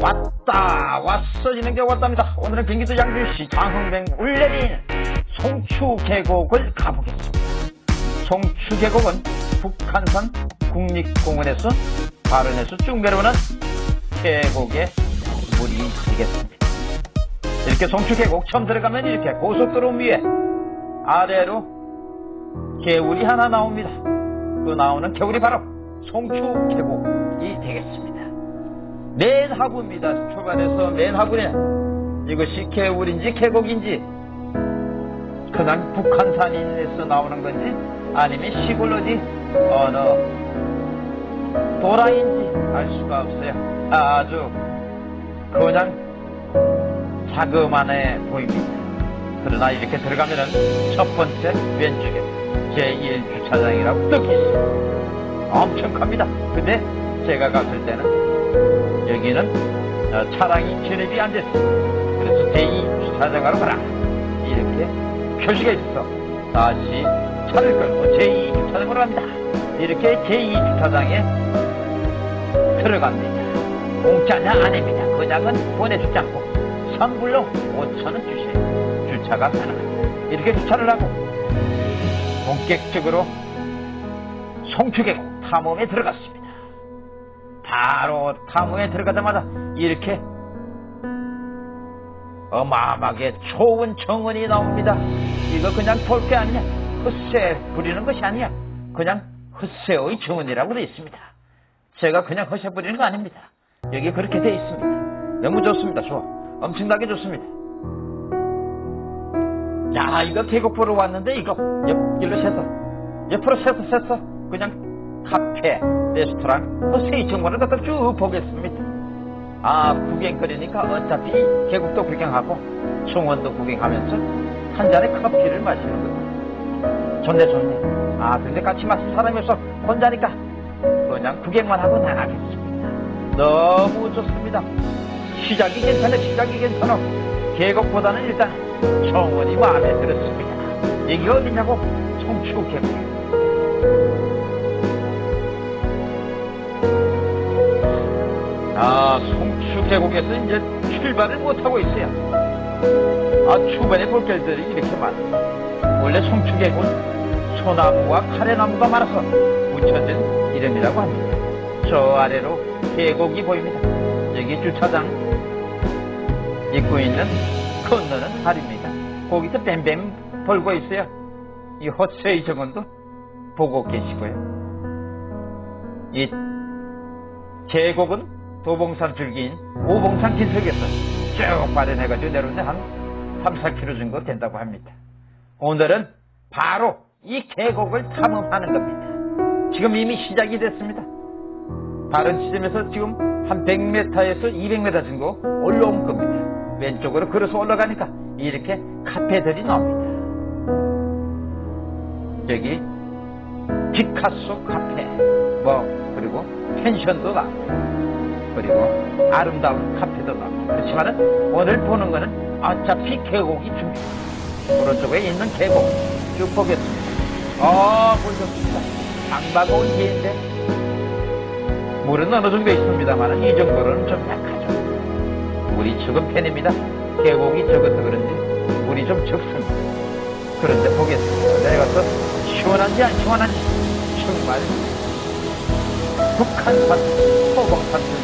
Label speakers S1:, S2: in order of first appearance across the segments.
S1: 왔다 왔어지는 게 왔답니다. 오늘은 경기도 양주시 장흥뱅 울레린 송추 계곡을 가보겠습니다. 송추 계곡은 북한산 국립공원에서 발원해서 쭉 내려오는 계곡의 물이 되겠습니다. 이렇게 송추 계곡 처음 들어가면 이렇게 고속도로 위에 아래로 개울이 하나 나옵니다. 그 나오는 개울이 바로 송추 계곡이 되겠습니다 맨 하부입니다. 초반에서 맨 하부에 이것이 개울인지 계곡인지 그냥 북한산에서 나오는 건지 아니면 시골 어디 어느 도라인지 알 수가 없어요. 아주 그냥 자그만해 보입니다. 그러나 이렇게 들어가면은 첫 번째 왼쪽에 제1주차장이라고 떡이 있습니다. 엄청 큽니다. 근데 제가 갔을 때는 여기는 어, 차량이 진입이 안 됐어. 그래서 제2 주차장으로 가라. 이렇게 표시가 있어. 다시 차를 끌고 제2 주차장으로 갑니다. 이렇게 제2 주차장에 들어갑니다. 공짜냐 아닙니다. 그냥은 보내주지 않고 선불로 5천원 주시면 주차가 가능합니다. 이렇게 주차를 하고 본격적으로 송추계곡 탐험에 들어갔습니다. 바로 탐험에 들어가자마자 이렇게 어마어마하게 좋은 정원이 나옵니다. 이거 그냥 볼 게 아니야. 헛새 부리는 것이 아니야. 그냥 헛새의 정원이라고 되어 있습니다. 제가 그냥 헛새 부리는 거 아닙니다. 여기 그렇게 되어 있습니다. 너무 좋습니다. 좋아. 엄청나게 좋습니다. 야, 이거 계곡 보러 왔는데 이거 옆길로 새서 옆으로 새서 새서 그냥 카페, 레스토랑, 그세 정보를 갖다 쭉 보겠습니다. 아, 구경거리니까 어차피 계곡도 구경하고 정원도 구경하면서 한 잔의 커피를 마시는 거죠. 좋네, 좋네. 아, 근데 같이 마실 사람이 없어. 혼자니까 그냥 구경만 하고 나가겠습니다. 너무 좋습니다. 시작이 괜찮아, 시작이 괜찮아. 계곡보다는 일단 정원이 마음에 들었습니다. 이게 어디냐고? 청추 계곡. 아, 송추 계곡에서 이제 출발을 못하고 있어요. 아, 주변에 볼길들이 이렇게 많아. 원래 송추 계곡은 소나무와 카레나무가 많아서 붙여진 이름이라고 합니다. 저 아래로 계곡이 보입니다. 여기 주차장 입고 있는 건너는 다리입니다. 거기서 뱀뱀 벌고 있어요. 이 헛세이 정원도 보고 계시고요. 이 계곡은 도봉산 줄기인 오봉산 긴석에서 쭉 발현해가지고 내려오는데 한 3, 4km 정도 된다고 합니다. 오늘은 바로 이 계곡을 탐험하는 겁니다. 지금 이미 시작이 됐습니다. 다른 지점에서 지금 한 100m에서 200m 정도 올라온 겁니다. 왼쪽으로 걸어서 올라가니까 이렇게 카페들이 나옵니다. 여기 피카소 카페, 뭐 그리고 펜션도 나옵니다. 그리고 아름다운 카페도 나옵니다. 그렇지만은 오늘 보는 거는 어차피 계곡이 준비. 오른쪽에 있는 계곡 쭉 보겠습니다. 아. 장바고 온 기인데 물은 어느 정도 있습니다만 이 정도로는 좀 약하죠. 물이 적은 편입니다. 계곡이 적어서 그런지 물이 좀 적습니다. 그런데 보겠습니다. 내가서 시원한지 안 시원한지 정말 북한산 소봉산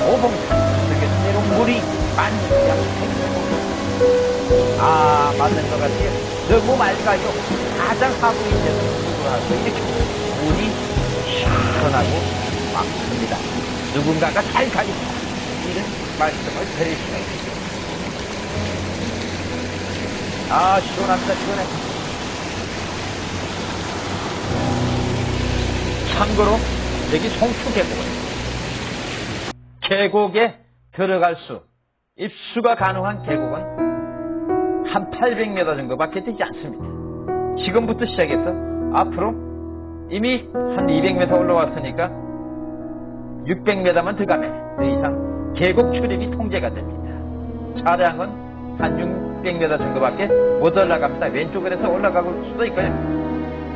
S1: 들기 오봉산 속에서 내려온 물이 만약 아 맞는 것 같아요. 너무 맑아요. 가장 하부에 있는 누구라도 이렇게 물이 시원하고 막습니다. 누군가가 잘 가겠다 이런 말씀을 드릴 수가 있습니다. 아 시원합니다 시원해. 참고로 여기 송추 계곡은 계곡에 들어갈 수, 입수가 가능한 계곡은 한 800m 정도밖에 되지 않습니다. 지금부터 시작해서 앞으로 이미 한 200m 올라왔으니까 600m만 들어가면 더 이상 계곡 출입이 통제가 됩니다. 차량은 한 600m 정도밖에 못 올라갑니다. 해서 올라갈 수도 있고요.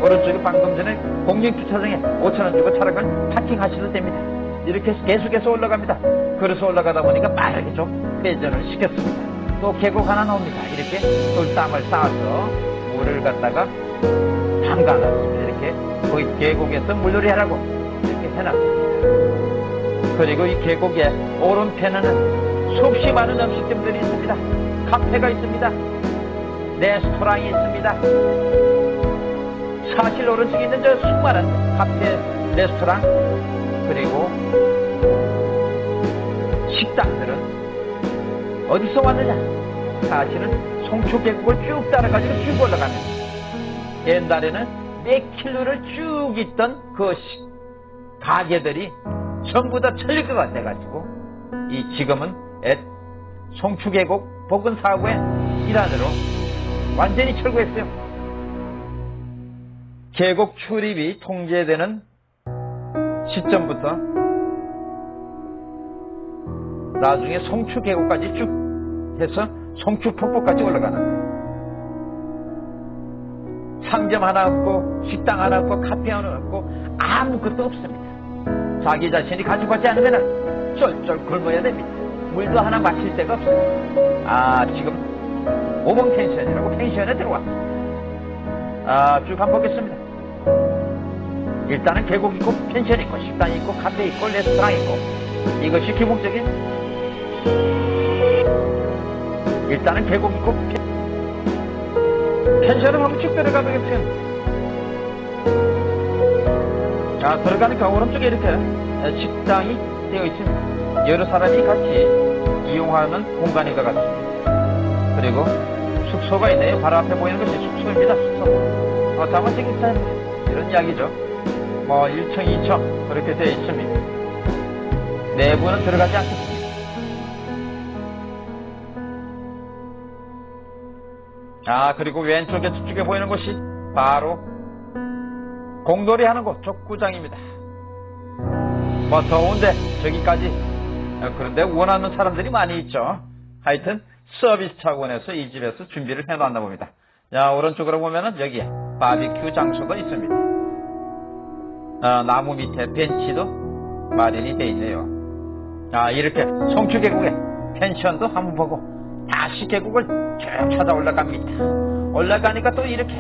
S1: 오른쪽에 방금 전에 공영주차장에 5천원 주고 차량을 파킹하셔도 됩니다. 이렇게 계속해서 올라갑니다. 그래서 올라가다 보니까 빠르게 좀 회전을 시켰습니다. 또 계곡 하나 나옵니다. 이렇게 돌담을 쌓아서 물을 갖다가 담가놨습니다. 이렇게 거기 계곡에서 물놀이 하라고 이렇게 해놨습니다. 그리고 이 계곡의 오른편에는 수없이 많은 음식점들이 있습니다. 카페가 있습니다. 레스토랑이 있습니다. 사실 오른쪽에 있는 저 수많은 카페, 레스토랑, 그리고 식당들은 어디서 왔느냐? 사실은 송초계곡을 쭉 따라가지고 쭉 올라가는 옛날에는 몇 킬로를 쭉 있던 그 시- 가게들이 전부 다 철거가 돼가지고 이 지금은 애- 송추계곡 복근사고의 일환으로 완전히 철거했어요. 계곡 출입이 통제되는 시점부터 나중에 송추 계곡까지 쭉 해서 송추 폭포까지 올라가는 거예요. 상점 하나 없고 식당 하나 없고 카페 하나 없고 아무것도 없습니다. 자기 자신이 가지고 가지 않으면 쫄쫄 굶어야 됩니다. 물도 하나 마실 데가 없습니다. 아 지금 오봉 펜션이라고 펜션에 들어왔습니다. 아 쭉 한번 보겠습니다. 일단은 계곡 있고 펜션 있고 식당 있고 카페 있고 레스토랑 있고 이것이 기본적인 일단은 계곡 있고 펜- 펜션을 한번 쭉 들어가 보겠습니다. 자, 들어가니까 오른쪽에 이렇게 식당이 되어 있습니다. 여러 사람이 같이 이용하는 공간인 것 같습니다. 그리고 숙소가 있네요. 바로 앞에 보이는 것이 숙소입니다. 숙소. 어, 다만 생겼다 이런 이야기죠. 뭐 1층, 2층 그렇게 되어 있습니다. 내부는 들어가지 않겠습니다. 아, 그리고 왼쪽에 저쪽에 보이는 곳이 바로 공놀이 하는 곳, 족구장입니다. 뭐 더운데 저기까지 어, 그런데 원하는 사람들이 많이 있죠. 하여튼 서비스 차원에서 이 집에서 준비를 해놨나 봅니다. 자 오른쪽으로 보면은 여기에 바비큐 장소가 있습니다. 어, 나무 밑에 벤치도 마련이 되어 있네요. 자 이렇게 송추 계곡에 펜션도 한번 보고 다시 계곡을 쭉 찾아 올라갑니다. 올라가니까 또 이렇게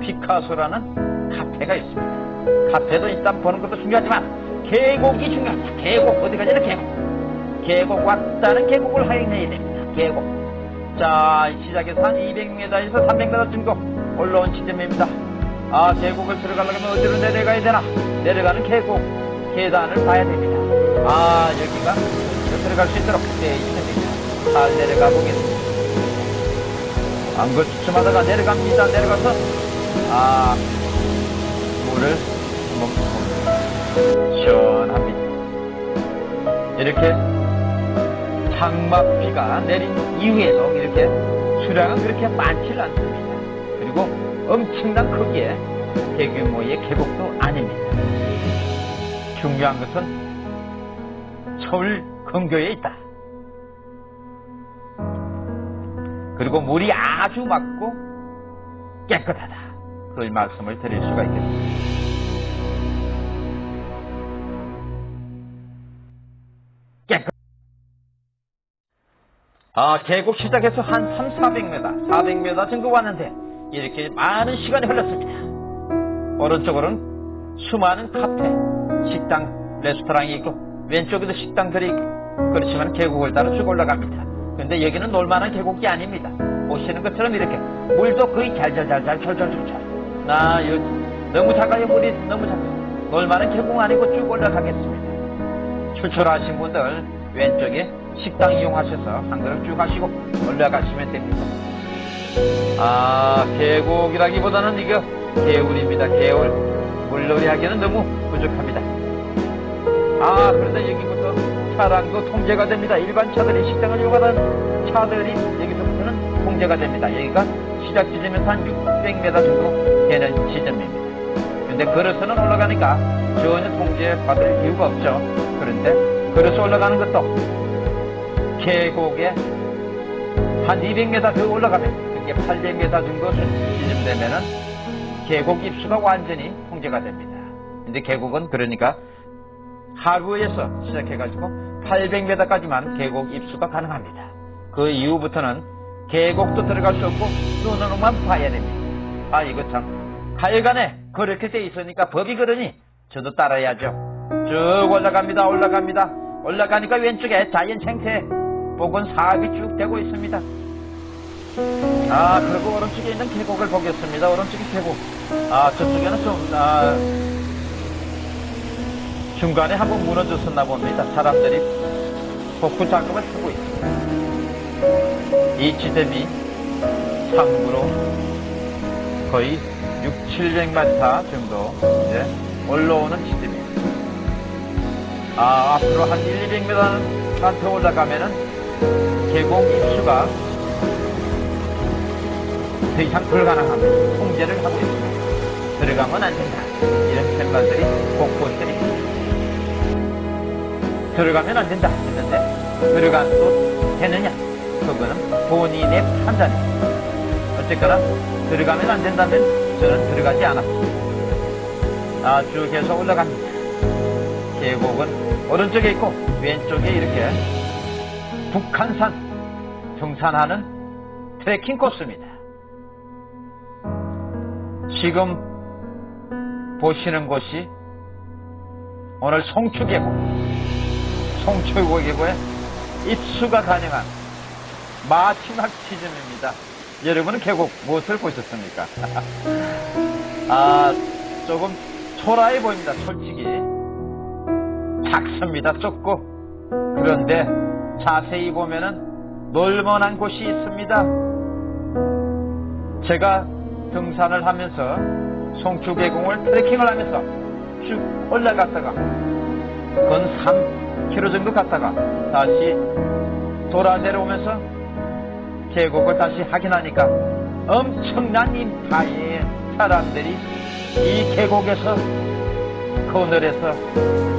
S1: 피카소라는 카페가 있습니다. 카페도 일단 보는 것도 중요하지만 계곡이 중요합니다. 계곡 어디 가냐는 계곡. 계곡 왔다는 계곡을 확인해야 됩니다. 계곡. 자 시작해서 한 200m에서 300m 정도 올라온 지점입니다. 아 계곡을 들어가려면 어디로 내려가야 되나? 내려가는 계곡 계단을 봐야 됩니다. 아 여기가 들어갈 수 있도록 되어 있습니다. 잘 내려가 보겠습니다. 안걸 주춤하다가 내려갑니다. 내려가서 아 물을 먹습니다. 시원합니다. 이렇게 장막비가 내린 이후에도 이렇게 수량은 그렇게 많지 않습니다. 엄청난 크기의 대규모의 계곡도 아닙니다. 중요한 것은 서울 근교에 있다. 그리고 물이 아주 맑고 깨끗하다. 그 말씀을 드릴 수가 있겠습니다. 아, 계곡 시작해서 한 3, 400m, 400m 정도 왔는데 이렇게 많은 시간이 흘렀습니다. 오른쪽으로는 수많은 카페, 식당, 레스토랑이 있고 왼쪽에도 식당들이 있고 그렇지만 계곡을 따라 쭉 올라갑니다. 근데 여기는 놀만한 계곡이 아닙니다. 보시는 것처럼 이렇게 물도 거의 잘잘잘잘 철철철철. 나 여, 너무 작아요 물이 너무 작아요. 놀만한 계곡 아니고 쭉 올라가겠습니다. 출출하신 분들 왼쪽에 식당 이용하셔서 한 그릇 쭉 하시고 올라가시면 됩니다. 아 계곡이라기보다는 이거 개울입니다. 개울 물놀이 하기에는 너무 부족합니다. 아 그런데 여기부터 차량도 통제가 됩니다. 일반 차들이 식당을 이용하는 차들이 여기서부터는 통제가 됩니다. 여기가 시작 지점에서 한 600m 정도 되는 지점입니다. 근데 걸어서는 올라가니까 전혀 통제받을 이유가 없죠. 그런데 걸어서 올라가는 것도 계곡에 한 200m 더 올라가면 그게 800m 정도 지점 되면은 계곡 입수가 완전히 통제가 됩니다. 근데 계곡은 그러니까 하루에서 시작해가지고 800m까지만 계곡 입수가 가능합니다. 그 이후부터는 계곡도 들어갈 수 없고 눈으로만 봐야 됩니다. 아 이거 참 하여간에 그렇게 돼 있으니까 법이 그러니 저도 따라야죠. 쭉 올라갑니다. 올라갑니다. 올라가니까 왼쪽에 자연 생태 복은 사업이 쭉 되고 있습니다. 아 그리고 오른쪽에 있는 계곡을 보겠습니다. 오른쪽에 계곡. 아 저쪽에는 좀 아, 중간에 한번 무너졌었나 봅니다. 사람들이 복구 작업을 하고 있습니다. 이 지대비 상부로 거의 6, 700m 정도 이제 올라오는 지대입니다. 아, 앞으로 한 1, 200m만 더 올라가면은 계곡 입수가 더 이상 불가능합니다. 통제를 하고 있습니다. 들어가면 안 된다. 이런 곳곳에 있습니다. 들어가면 안 된다 했는데 들어가도 되느냐 그거는 본인의 판단입니다 어쨌거나 들어가면 안 된다면 저는 들어가지 않았습니다 아 쭉 해서 올라갑니다 계곡은 오른쪽에 있고 왼쪽에 이렇게 북한산 등산하는 트레킹 코스입니다 지금 보시는 곳이 오늘 송추계곡 송철고계고에 입수가 가능한 마지막 지점입니다. 여러분은 계곡 무엇을 보셨습니까? 아, 조금 초라해 보입니다. 솔직히. 작습니다. 좁고. 그런데 자세히 보면은 놀만한 곳이 있습니다. 제가 등산을 하면서 송추계곡을 트레킹을 하면서 쭉 올라갔다가 건 3km 정도 갔다가 다시 돌아 내려오면서 계곡을 다시 확인하니까 엄청난 인파의 사람들이 이 계곡에서 그늘에서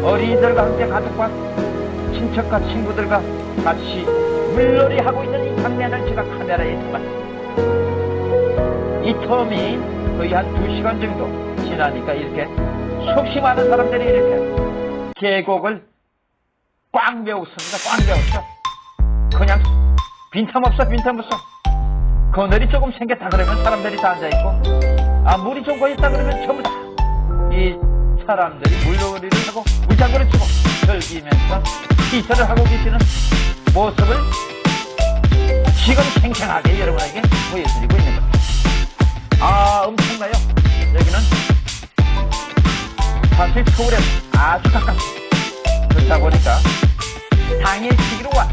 S1: 어린이들과 함께 가족과 친척과 친구들과 같이 물놀이 하고 있는 이 장면을 제가 카메라에 담았습니다. 이 텀이 거의 한 2시간 정도 지나니까 이렇게 수없이 많은 사람들이 이렇게 계곡을 꽉 메웠습니다. 꽉 메웠어. 그냥 빈틈 없어, 빈틈 없어. 그늘이 조금 생겼다 그러면 사람들이 다 앉아있고, 아, 물이 좀 고있다 그러면 전부 다 이 사람들이 물놀이를 하고 물장구를 치고 즐기면서 시설을 하고 계시는 모습을 지금 생생하게 여러분에게 보여드리고 있는 겁니다. 아, 엄청나요. 여기는 사실 서울에서 아주 가깝습니다. 그렇다 보니까 당일치기로 와서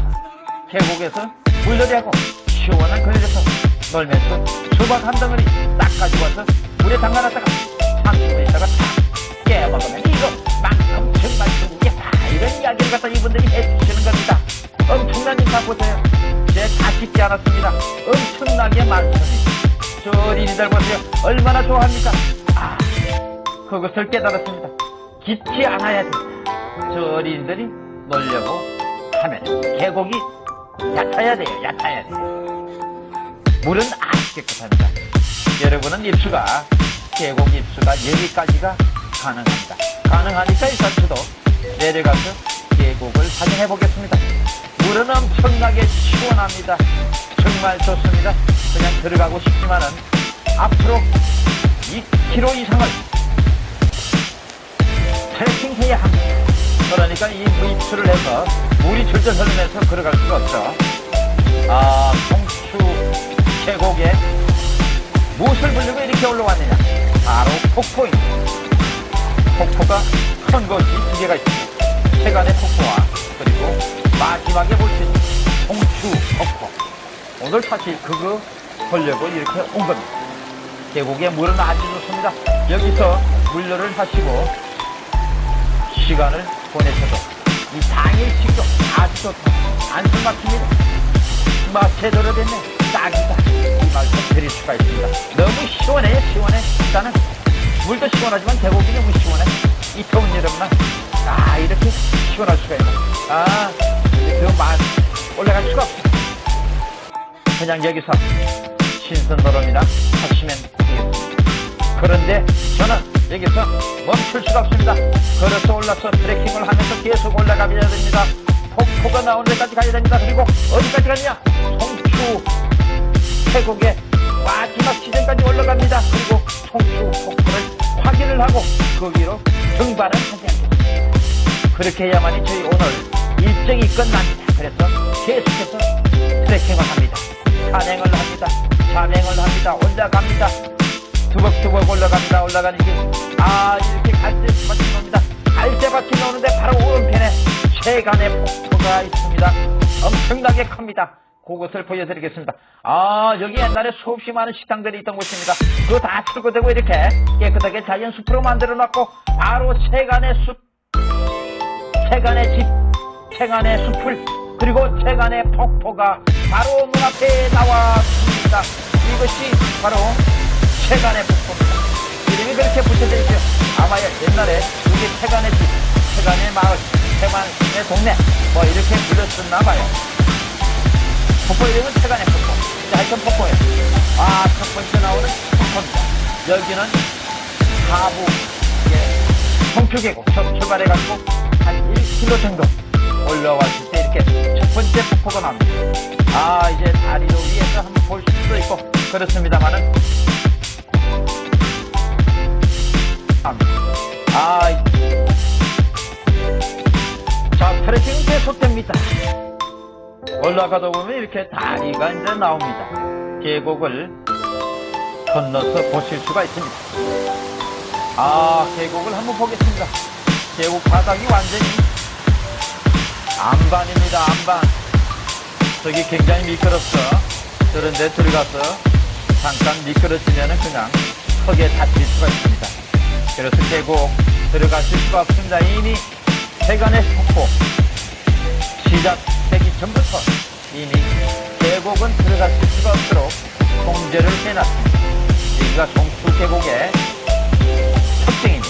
S1: 계곡에서 물놀이하고 시원한 그늘에서 놀면서 수박 한 덩어리 딱 가지고 와서 물에 담가놨다가 30분 있다가 탁 깨먹으면 이거만큼 정말 중국에 다 이런 이야기를 갖다 이분들이 해주시는 겁니다. 엄청난 인파 보세요. 제다 찍지 않았습니다. 엄청나게 많습니다. 저 어린이들 보세요. 얼마나 좋아합니까? 아, 그것을 깨달았습니다. 깊지 않아야 된다. 저 어린이들이 놀려고 하면 계곡이 얕아야 돼요. 얕아야 돼요. 물은 아주 깨끗합니다. 여러분은 입수가 계곡 입수가 여기까지가 가능합니다. 가능하니까 일단 저도 내려가서 계곡을 확인해 보겠습니다. 물은 엄청나게 시원합니다. 정말 좋습니다. 그냥 들어가고 싶지만은 앞으로 2km 이상을 트레킹해야 합니다. 그러니까 이 무입수를 해서 물이 줄줄 흐르면서 걸어갈 수가 없죠. 아, 송추 계곡에 무엇을 부르고 이렇게 올라왔느냐? 바로 폭포입니다. 폭포가 큰 것이 두 개가 있습니다. 세간의 폭포와 그리고 마지막에 볼 수 있는 송추 폭포. 오늘 사실 그거 보려고 이렇게 온 겁니다. 계곡의 물은 아주 좋습니다. 여기서 물놀이를 하시고 시간을 보내셔도 이 당일식도 아주 좋다. 안심 막힙니다. 맛 제대로 됐네. 딱이다. 이 말씀 드릴 수가 있습니다. 너무 시원해요, 시원해. 일단은 물도 시원하지만 계곡이 너무 시원해. 이 더운 여름날 아 이렇게 시원할 수가 있나. 아 그맛 올라갈 수가 없어. 그냥 여기서 신선도로이나 하시면 되겠습니다. 그런데 저는 여기서 멈출 수가 없습니다. 걸어서 올라서 트레킹을 하면서 계속 올라가야 됩니다. 폭포가 나오는 데까지 가야 됩니다. 그리고 어디까지 갔냐? 송추 계곡의 마지막 지점까지 올라갑니다. 그리고 송추 폭포를 확인을 하고 거기로 등반을 하지 않겠습니다. 그렇게 해야만이 저희 오늘 일정이 끝납니다. 그래서 계속해서 트레킹을 합니다. 산행을 합니다. 산행을 합니다. 올라갑니다. 두벅두벅 올라갑니다. 올라가는 길. 아, 이렇게 갈대밭이 나옵니다. 갈대밭이 나오는데 바로 오른편에 세간의 폭포가 있습니다. 엄청나게 큽니다. 그것을 보여드리겠습니다. 아, 여기 옛날에 수없이 많은 식당들이 있던 곳입니다. 그거 다 철거되고 이렇게 깨끗하게 자연 숲으로 만들어 놨고, 바로 세간의 숲, 세간의 집, 세간의 숲을, 그리고 세간의 폭포가 바로 눈앞에 나왔습니다. 이것이 바로 세간의 폭포입니다. 이름이 그렇게 붙여져 있죠. 아마 옛날에 여기 세간의 집, 세간의 마을, 세간의 동네, 뭐 이렇게 불렸었나 봐요. 폭포 이름은 세간의 폭포. 이제 하여튼 폭포예요. 아, 첫 번째 나오는 폭포입니다. 여기는 하부, 예, 성표계곡 첫 출발해가지고 한 1km 정도 올라왔을 때 이렇게 첫 번째 폭포가 나옵니다. 아, 이제 다리로 위에서 한번 볼 수도 있고, 그렇습니다만은, 아, 이- 자, 트레킹 계속됩니다. 올라가다 보면 이렇게 다리가 이제 나옵니다. 계곡을 건너서 보실 수가 있습니다. 아, 계곡을 한번 보겠습니다. 계곡 바닥이 완전히 안반입니다, 안반. 저기 굉장히 미끄럽죠. 그런데 들어가서 잠깐 미끄러지면 그냥 턱에 다칠 수가 있습니다. 그래서 계곡 들어가실 수가 없습니다. 이미 세간의 폭포 시작되기 전부터 이미 계곡은 들어가실 수가 없도록 통제를 해놨습니다. 여기가 송추 계곡의 특징입니다.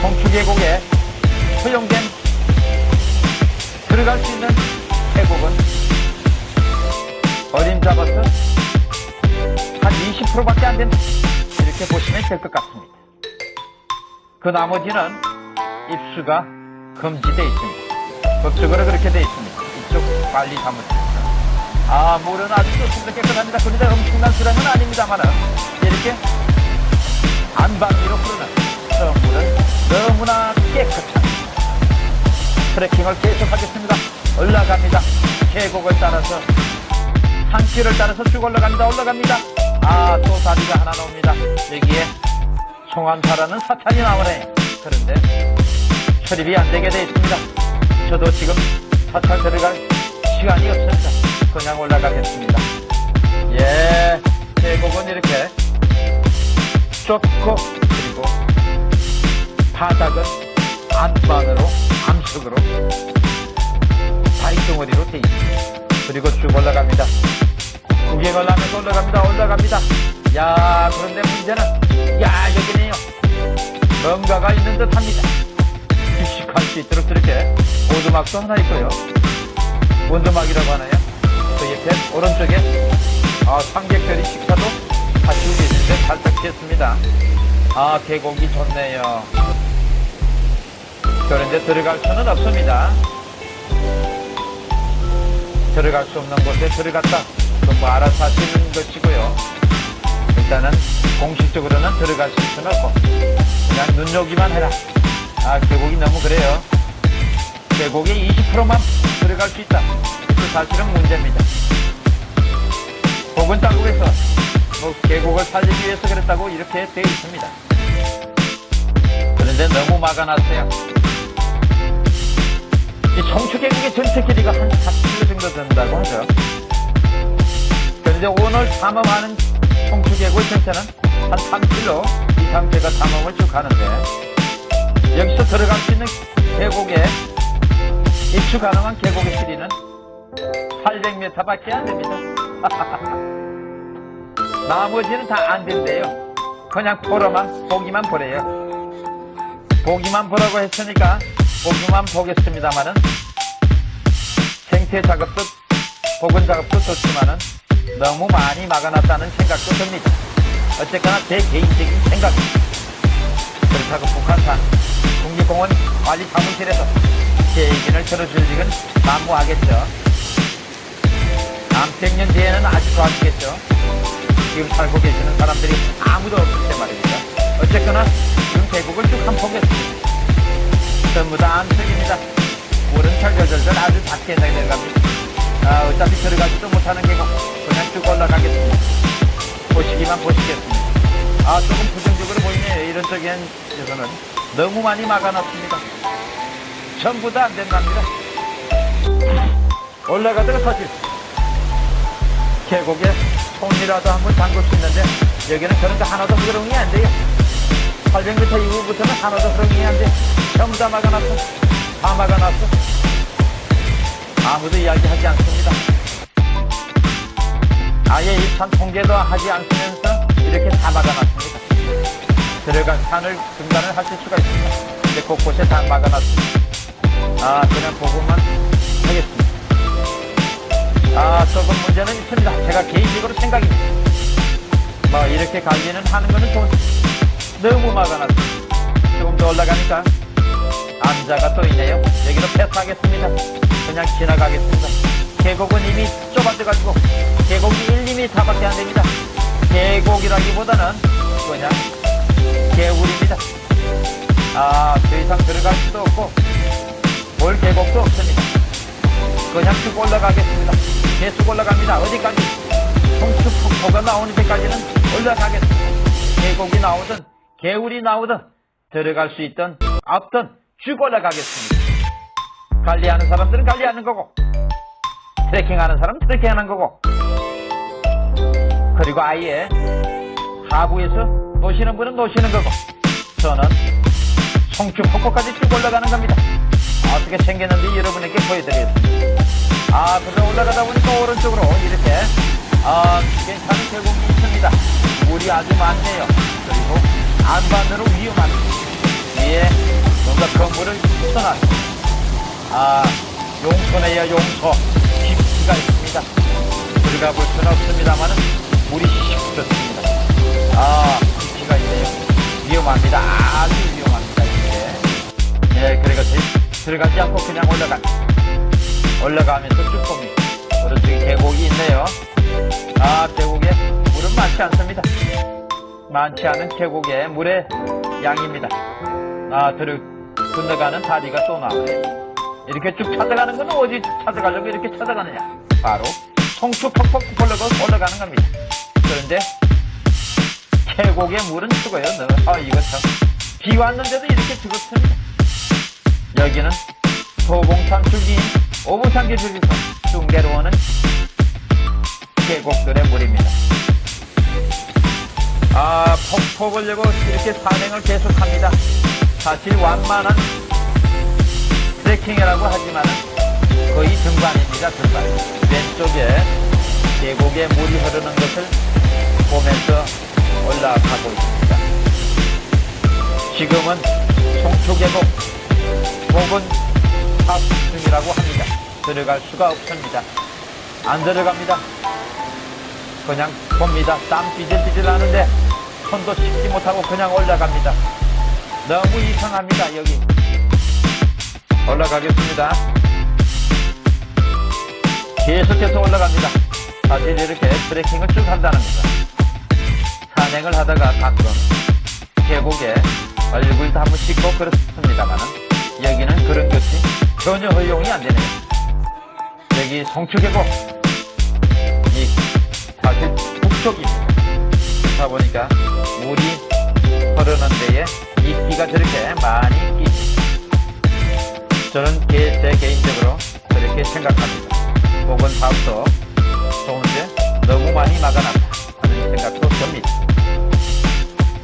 S1: 송추 계곡에 허용된 들어갈 수 있는 계곡은 어림 잡아서 한 20%밖에 안 된다. 이렇게 보시면 될 것 같습니다. 그 나머지는 입수가 금지되어 있습니다. 법적으로 그렇게 되어 있습니다. 이쪽 빨리 담으십니다. 아, 물은 아주 좋습니다. 깨끗합니다. 그런데 엄청난 수량은 아닙니다만은, 이렇게 안방위로 흐르는 저 물은 너무나 깨끗합니다. 트레킹을 계속하겠습니다. 올라갑니다. 계곡을 따라서, 산길을 따라서 쭉 올라갑니다. 올라갑니다. 아, 또 다리가 하나 나옵니다. 여기에 송암사라는 사탄이 나오네. 그런데 출입이 안 되게 돼 있습니다. 저도 지금 사찰 들어갈 시간이 없습니다. 그냥 올라가겠습니다. 예, 계곡은 이렇게 좁고 그리고 바닥은 안반으로 암석으로 바위덩어리로 돼 있습니다. 그리고 쭉 올라갑니다. 구경을 하면서 올라갑니다. 올라갑니다. 야, 그런데 문제는 야, 여기네요. 뭔가가 있는 듯 합니다. 휴식할 수 있도록 저렇게 오두막도 하나 있고요. 원두막이라고 하나요? 그 옆에 오른쪽에 아, 삼계별이 식사도 갖추고 있는데 살짝 피했습니다. 아, 계곡이 좋네요. 그런데 들어갈 수는 없습니다. 들어갈 수 없는 곳에 들어갔다. 그뭐 알아서 하시는 것이고요. 일단은 공식적으로는 들어가실 수는 없고 그냥 눈여기만 해라. 아 계곡이 너무 그래요. 계곡에 20%만 들어갈 수 있다. 그 사실은 문제입니다. 혹은 자국에서 뭐 계곡을 살리기 위해서 그랬다고 이렇게 되어 있습니다. 그런데 너무 막아놨어요. 이 계곡의 전체 길이가 한 4km 정도 된다고 하죠. 그런데 오늘 탐험하는 계곡 전체는 한 3km 이상 제가 탐험을 쭉 하는데 여기서 들어갈 수 있는 계곡에 입수 가능한 계곡의 길이는 800m밖에 안 됩니다. 나머지는 다 안 된대요. 그냥 보러만 보기만 보래요. 보기만 보라고 했으니까 보기만 보겠습니다만은 생태 작업도 복원 작업도 좋지만은 너무 많이 막아놨다는 생각도 듭니다. 어쨌거나 제 개인적인 생각입니다. 그렇다고 북한산 국립공원 관리 사무실에서 제 얘기를 들어줄 일은 난무하겠죠. 남백년 뒤에는 아주 좋아지겠죠. 지금 살고 계시는 사람들이 아무도 없을 때 말입니다. 어쨌거나 지금 계곡을 쭉한 포겠습니다. 전부 다 암석입니다. 물은 철절절절 아주 작게 내려갑니다. 아, 어차피 들어가지도 못하는 계곡 그냥 쭉 올라가겠습니다. 보시기만 보시겠습니다. 아, 조금 부정적으로 보이네요. 이런 쪽에서는 너무 많이 막아놨습니다. 전부 다 안 된답니다. 올라가다가 터질. 계곡에 손이라도 한번 담글 수 있는데 여기는 그런 거 하나도 흐름이 안 돼요. 800m 이후부터는 하나도 돼. 전부 다 막아놨어. 다 막아놨어. 아무도 이야기하지 않습니다. 아예 입산 통제도 하지 않으면서 이렇게 다 막아놨습니다. 들어간 산을 중단을 하실 수가 있습니다. 근데 곳곳에 다 막아놨습니다. 아, 그냥 보고만 하겠습니다. 아, 조금 문제는 있습니다. 제가 개인적으로 생각입니다. 뭐, 이렇게 관리는 하는 거는 좋은데, 너무 막아놨습니다. 조금 더 올라가니까, 암자가 또 있네요. 여기로 패스하겠습니다. 그냥 지나가겠습니다. 계곡은 이미 좁아져가지고, 계곡이 1, 2m밖에 안 됩니다. 계곡이라기보다는 그냥 개울입니다. 아, 더 이상 들어갈 수도 없고, 볼 계곡도 없습니다. 그냥 쭉 올라가겠습니다. 계속 올라갑니다. 어디까지? 성수폭포가 나오는 데까지는 올라가겠습니다. 계곡이 나오든, 개울이 나오든, 들어갈 수 있든, 없든, 쭉 올라가겠습니다. 관리하는 사람들은 관리하는 거고, 트레킹하는 사람은 트레킹하는 거고, 그리고 아예 하부에서 노시는 분은 노시는 거고, 저는 성주폭포까지 쭉 올라가는 겁니다. 어떻게 생겼는지 여러분에게 보여드리겠습니다. 아, 그래서 올라가다 보니까 오른쪽으로 이렇게, 아, 괜찮은 계곡이 있습니다. 물이 아주 많네요. 그리고 안반으로 위험한 위에 뭔가 건물을 쳐놨 아, 용소네요, 용소. 깊이가 있습니다. 들어가 볼 수는 없습니다만은 물이 시끄럽습니다. 아, 깊이가 있네요. 위험합니다. 아주 위험합니다, 이게. 네, 그리고 들어가지 않고 그냥 올라가. 올라가면서 쭉 봅니다. 오른쪽에 계곡이 있네요. 아, 계곡에 물은 많지 않습니다. 많지 않은 계곡에 물의 양입니다. 아, 들어, 건너가는 다리가 또 나오네요. 이렇게 쭉 찾아가는 건 어디 찾아가려고 이렇게 찾아가느냐? 바로 송추 퍽퍽 올라가, 올라가는 겁니다. 그런데 계곡의 물은 죽어요. 너. 아, 이거 참. 비 왔는데도 이렇게 죽었습니다. 여기는 도봉산 줄기인 오부산길 줄기서 쭉 내려오는 계곡들의 물입니다. 보려고 이렇게 산행을 계속합니다. 사실 완만한 트레킹이라고 하지만 거의 등반입니다, 등반. 왼쪽에 계곡에 물이 흐르는 것을 보면서 올라가고 있습니다. 지금은 송초계곡 혹은 탑 중이라고 합니다. 들어갈 수가 없습니다. 안 들어갑니다. 그냥 봅니다. 땀 삐질삐질 나는데 손도 씻지 못하고 그냥 올라갑니다. 너무 이상합니다, 여기. 올라가겠습니다. 계속해서 올라갑니다. 사실 이렇게 트레킹을 쭉 한다는 겁니다. 산행을 하다가 가끔 계곡에 얼굴도 한번 씻고 그렇습니다만은 여기는 그런 것이 전혀 허용이 안 되네요. 여기 송추계곡 이 사실 북쪽입니다. 그렇다 보니까 물이 흐르는 데에 이끼가 저렇게 많이 끼니다. 저는 개, 제 개인적으로 그렇게 생각합니다. 다음도 좋은데 너무 많이 막아놨다 하는 생각도 듭니다.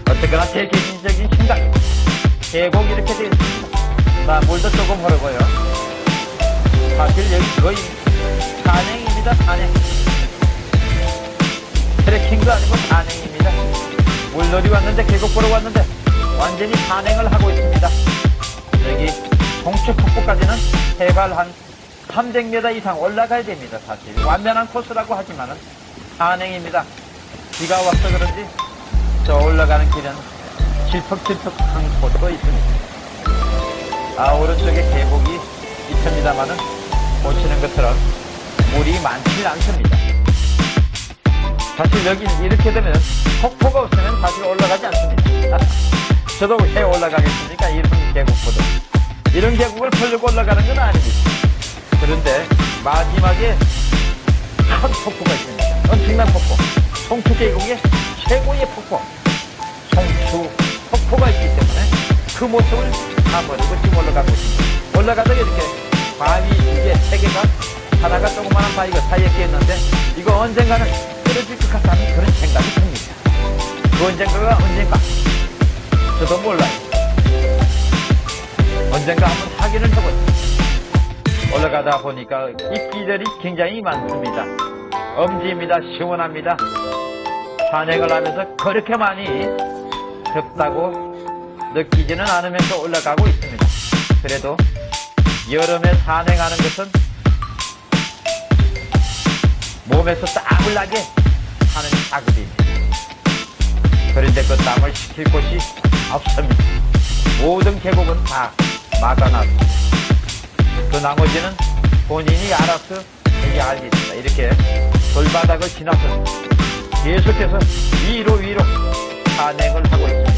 S1: 어쨌거나 제 개인적인 생각입니다. 계곡 이렇게 되어 있습니다. 자, 물도 조금 흐르고요. 사실 여기 거의 산행입니다, 산행. 트레킹도 아니고 산행입니다. 물놀이 왔는데, 계곡 보러 왔는데, 완전히 산행을 하고 있습니다. 여기 동쪽 폭포까지는 해발 한 300m 이상 올라가야 됩니다, 사실. 완전한 코스라고 하지만 은 산행입니다. 비가 와서 그런지 저 올라가는 길은 질퍽질퍽한 곳도 있습니다. 아, 오른쪽에 계곡이 있습니다만은 보시는 것처럼 물이 많지 않습니다. 사실 여기 이렇게 되면 폭포가 없으면 사실 올라가지 않습니다. 저도 왜 올라가겠습니까? 이런 계곡보다. 이런 계곡을 보려고 올라가는 건 아닙니다. 그런데 마지막에 큰 폭포가 있습니다. 엄청난 폭포. 송추 계곡의 최고의 폭포. 송추 폭포가 있기 때문에 그 모습을 가버리고 지금 올라가고 있습니다. 올라가다가 이렇게 바위 두 개, 세 개가 하나가 조그마한 바위가 사이에 끼었는데 이거 언젠가는 떨어질 것 같다는 그런 생각이 듭니다. 그 언젠가가 언젠가 저도 몰라요. 언젠가 한번 확인을 해보죠. 올라가다 보니까 입기들이 굉장히 많습니다. 엄지입니다. 시원합니다. 산행을 하면서 그렇게 많이 덥다고 느끼지는 않으면서 올라가고 있습니다. 그래도 여름에 산행하는 것은 몸에서 땀을 나게 하는 작업입니다. 그런데 그 땀을 식힐 곳이 없습니다. 모든 계곡은 다 막아놨습니다. 그 나머지는 본인이 알아서 여기 알겠습니다. 이렇게 돌바닥을 지나서 계속해서 위로 위로 산행을 하고 있습니다.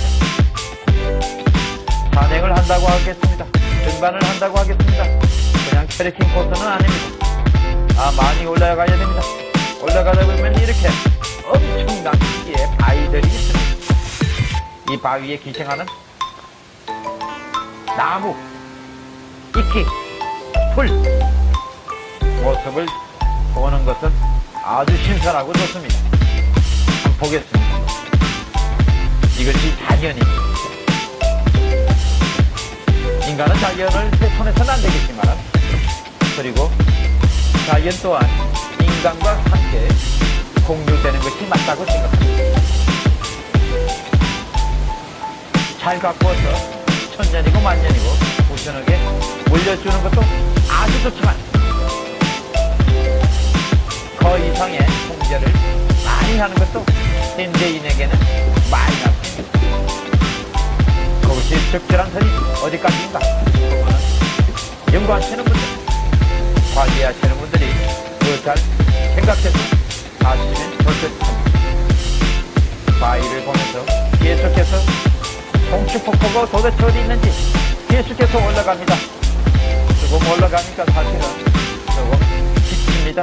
S1: 산행을 한다고 하겠습니다. 등반을 한다고 하겠습니다. 그냥 트레킹 코스는 아닙니다. 아, 많이 올라가야 됩니다. 올라가다 보면 이렇게 엄청난 크기의 바위들이 있습니다. 이 바위에 기생하는 나무, 이끼, 풀 모습을 보는 것은 아주 신선하고 좋습니다. 한번 보겠습니다. 이것이 자연입니다. 인간은 자연을 훼손해서는 안 되겠지만 그리고 자연 또한 인간과 함께 공유되는 것이 맞다고 생각합니다. 잘 가꾸어서 천년이고 만년이고 우연하게 물려주는 것도 아주 좋지만 그 이상의 통제를 많이 하는 것도 현대인에게는 마이너스입니다. 그것이 적절한 선이 어디까지인가? 연구하시는 분들, 관리하시는 분들 이 그잘 생각해서 하시면 좋겠습니다. 바위를 보면서 계속해서 송추폭포가 도대체 어디 있는지 계속해서 올라갑니다. 조금 올라가니까 사실은 조금 지칩니다.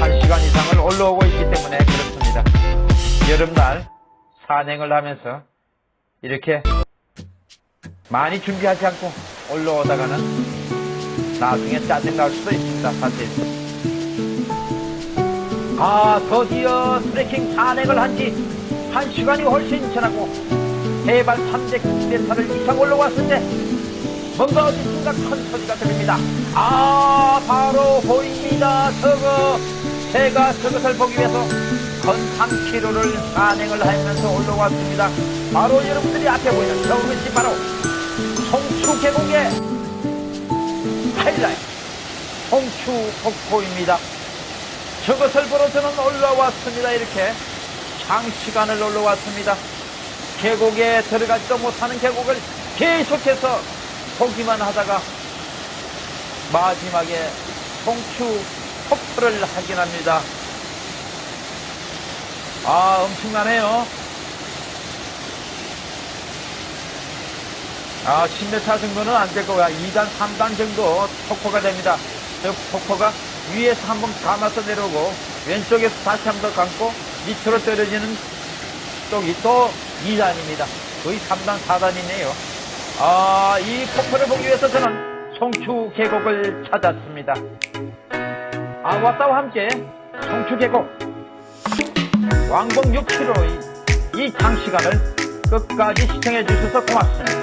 S1: 한 시간 이상을 올라오고 있기 때문에 그렇습니다. 여름날 산행을 하면서 이렇게 많이 준비하지 않고 올라오다가는 나중에 짜증날 수도 있습니다, 사실. 아, 드디어 트레킹 산행을 한 지 한 시간이 훨씬 지나고 해발 300m 이상 올라왔을 때 뭔가 어디선가 큰 소리가 들립니다. 아, 바로 보입니다. 저거. 제가 저것을 보기 위해서 건 3km를 산행을 하면서 올라왔습니다. 바로 여러분들이 앞에 보이는 저것이 바로 송추 계곡의 하이라이트 송추 폭포입니다. 저것을 보러 저는 올라왔습니다. 이렇게 장시간을 올라왔습니다. 계곡에 들어가지도 못하는 계곡을 계속해서 보기만 하다가 마지막에 송추 폭포를 확인합니다. 아, 엄청나네요. 아, 10m 정도는 안 될 거야. 2단, 3단 정도 폭포가 됩니다. 저 폭포가 위에서 한 번 감아서 내려오고, 왼쪽에서 다시 한 번 감고, 밑으로 떨어지는 쪽이 또 2단입니다. 거의 3단, 4단이네요. 아, 이 폭포를 보기 위해서 저는 송추 계곡을 찾았습니다. 아와따와 함께 송추 계곡 왕복 6km 이, 이 장시간을 끝까지 시청해 주셔서 고맙습니다.